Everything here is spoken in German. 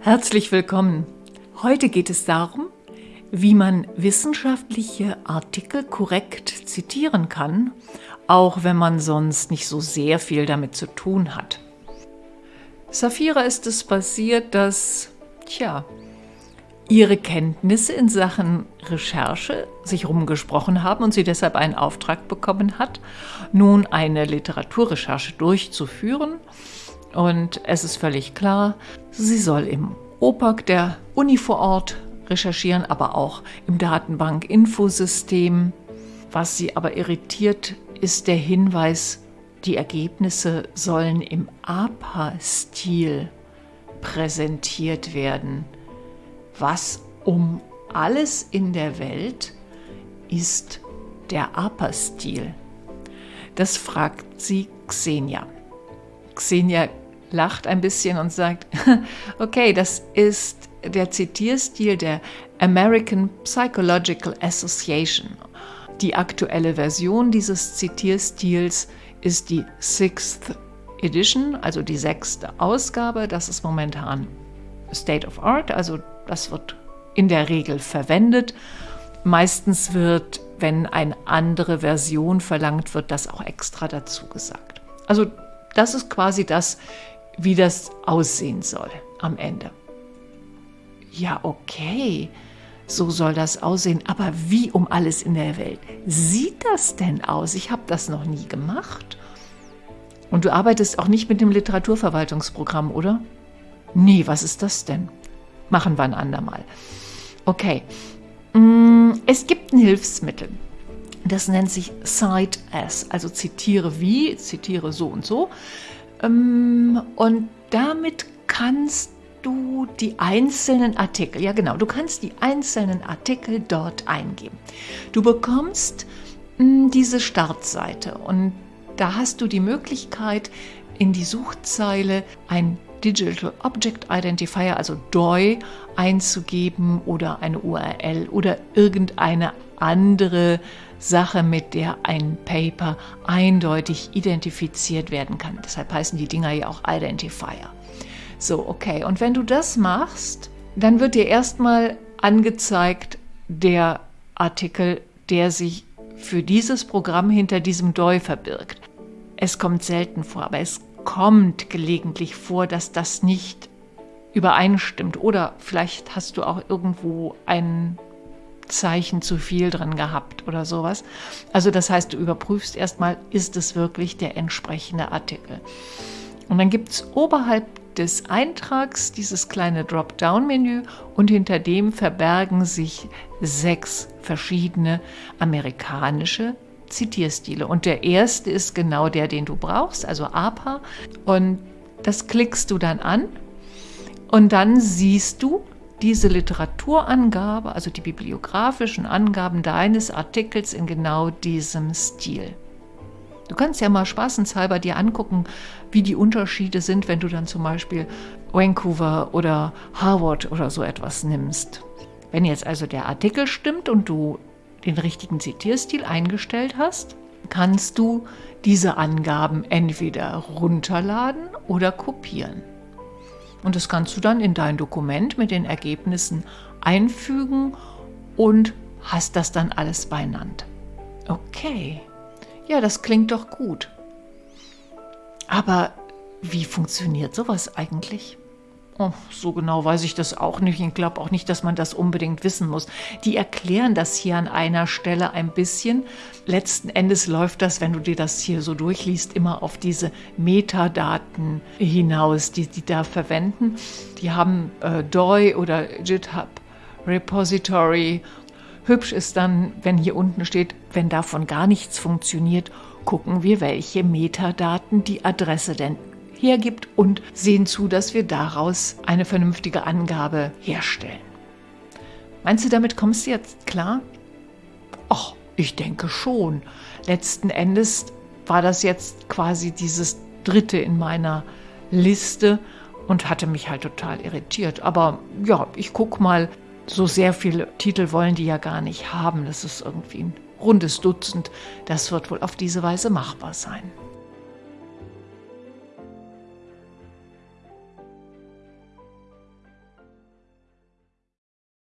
Herzlich willkommen. Heute geht es darum, wie man wissenschaftliche Artikel korrekt zitieren kann, auch wenn man sonst nicht so sehr viel damit zu tun hat. Safira ist es passiert, dass, tja, ihre Kenntnisse in Sachen Recherche sich rumgesprochen haben und sie deshalb einen Auftrag bekommen hat, nun eine Literaturrecherche durchzuführen. Und es ist völlig klar, sie soll im OPAC der Uni vor Ort recherchieren, aber auch im Datenbank-Infosystem. Was sie aber irritiert, ist der Hinweis, die Ergebnisse sollen im APA-Stil präsentiert werden. Was um alles in der Welt ist der APA-Stil? Das fragt sie Xenia. Xenia lacht ein bisschen und sagt, okay, das ist der Zitierstil der American Psychological Association. Die aktuelle Version dieses Zitierstils ist die Sixth Edition, also die sechste Ausgabe. Das ist momentan State of Art, also das wird in der Regel verwendet. Meistens wird, wenn eine andere Version verlangt wird, das auch extra dazu gesagt. Also das ist quasi das, wie das aussehen soll am Ende. Ja, okay, so soll das aussehen. Aber wie um alles in der Welt sieht das denn aus? Ich habe das noch nie gemacht. Und du arbeitest auch nicht mit dem Literaturverwaltungsprogramm, oder? Nee, was ist das denn? Machen wir ein andermal. Okay. Mm, es gibt ein Hilfsmittel. Das nennt sich Cite As, also zitiere wie, zitiere so und so. Ähm, und damit kannst du die einzelnen Artikel, ja genau, du kannst die einzelnen Artikel dort eingeben. Du bekommst mm, diese Startseite und da hast du die Möglichkeit, in die Suchzeile ein Digital Object Identifier, also DOI, einzugeben oder eine URL oder irgendeine andere Sache, mit der ein Paper eindeutig identifiziert werden kann. Deshalb heißen die Dinger ja auch Identifier. So, okay. Und wenn du das machst, dann wird dir erstmal angezeigt der Artikel, der sich für dieses Programm hinter diesem DOI verbirgt. Es kommt selten vor, aber es kommt gelegentlich vor, dass das nicht übereinstimmt. Oder vielleicht hast du auch irgendwo ein Zeichen zu viel drin gehabt oder sowas. Also das heißt, du überprüfst erstmal, ist es wirklich der entsprechende Artikel. Und dann gibt es oberhalb des Eintrags dieses kleine Dropdown-Menü und hinter dem verbergen sich sechs verschiedene amerikanische Zitierstile. Und der erste ist genau der, den du brauchst, also APA. Und das klickst du dann an und dann siehst du diese Literaturangabe, also die bibliografischen Angaben deines Artikels in genau diesem Stil. Du kannst ja mal spaßenshalber dir angucken, wie die Unterschiede sind, wenn du dann zum Beispiel Vancouver oder Harvard oder so etwas nimmst. Wenn jetzt also der Artikel stimmt und du den richtigen Zitierstil eingestellt hast, kannst du diese Angaben entweder runterladen oder kopieren. Und das kannst du dann in dein Dokument mit den Ergebnissen einfügen und hast das dann alles beieinander. Okay, ja, das klingt doch gut. Aber wie funktioniert sowas eigentlich? Oh, so genau weiß ich das auch nicht. Ich glaube auch nicht, dass man das unbedingt wissen muss. Die erklären das hier an einer Stelle ein bisschen. Letzten Endes läuft das, wenn du dir das hier so durchliest, immer auf diese Metadaten hinaus, die die da verwenden. Die haben äh, DOI oder GitHub Repository. Hübsch ist dann, wenn hier unten steht, wenn davon gar nichts funktioniert, gucken wir, welche Metadaten die Adresse denn hergibt und sehen zu, dass wir daraus eine vernünftige Angabe herstellen. Meinst du, damit kommst du jetzt klar? Ach, ich denke schon. Letzten Endes war das jetzt quasi dieses dritte in meiner Liste und hatte mich halt total irritiert. Aber ja, ich guck mal, so sehr viele Titel wollen die ja gar nicht haben. Das ist irgendwie ein rundes Dutzend. Das wird wohl auf diese Weise machbar sein.